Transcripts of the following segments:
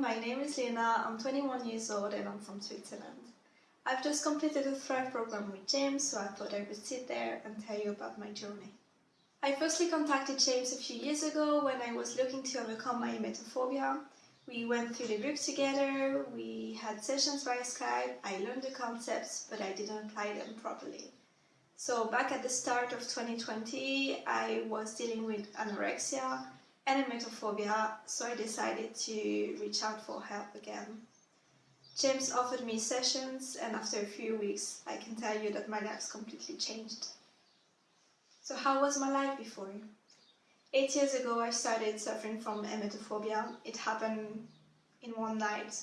my name is Lena, I'm 21 years old and I'm from Switzerland. I've just completed a Thrive program with James, so I thought I would sit there and tell you about my journey. I firstly contacted James a few years ago when I was looking to overcome my emetophobia. We went through the book together, we had sessions via Skype, I learned the concepts, but I didn't apply them properly. So back at the start of 2020, I was dealing with anorexia emetophobia, so I decided to reach out for help again. James offered me sessions, and after a few weeks, I can tell you that my life's completely changed. So how was my life before? Eight years ago, I started suffering from emetophobia. It happened in one night.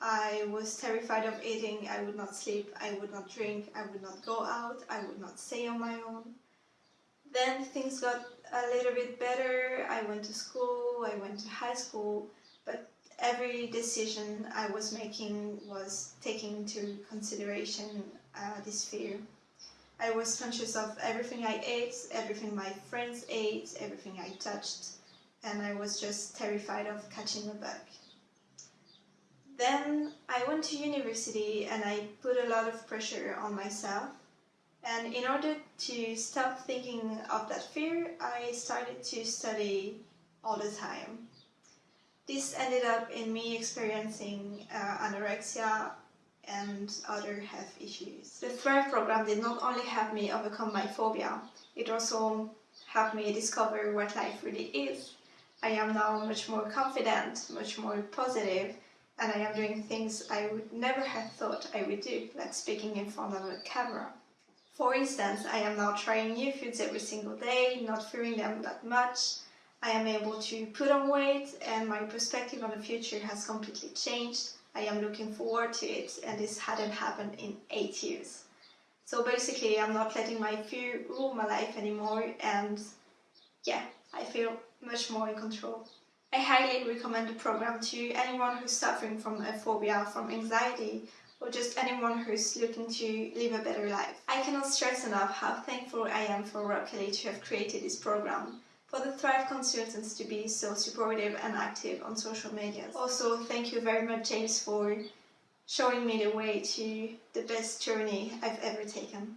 I was terrified of eating, I would not sleep, I would not drink, I would not go out, I would not stay on my own. Then things got a little bit better. I went to school, I went to high school, but every decision I was making was taking into consideration uh, this fear. I was conscious of everything I ate, everything my friends ate, everything I touched, and I was just terrified of catching a bug. Then I went to university and I put a lot of pressure on myself and in order to stop thinking of that fear, I started to study all the time. This ended up in me experiencing uh, anorexia and other health issues. The Thrive program did not only help me overcome my phobia, it also helped me discover what life really is. I am now much more confident, much more positive, and I am doing things I would never have thought I would do, like speaking in front of a camera. For instance, I am now trying new foods every single day, not fearing them that much. I am able to put on weight and my perspective on the future has completely changed. I am looking forward to it and this hadn't happened in eight years. So basically I'm not letting my fear rule my life anymore and yeah, I feel much more in control. I highly recommend the program to anyone who's suffering from a phobia, from anxiety, or just anyone who's looking to live a better life. I cannot stress enough how thankful I am for Rob Kelly to have created this program, for the Thrive consultants to be so supportive and active on social media. Also, thank you very much James for showing me the way to the best journey I've ever taken.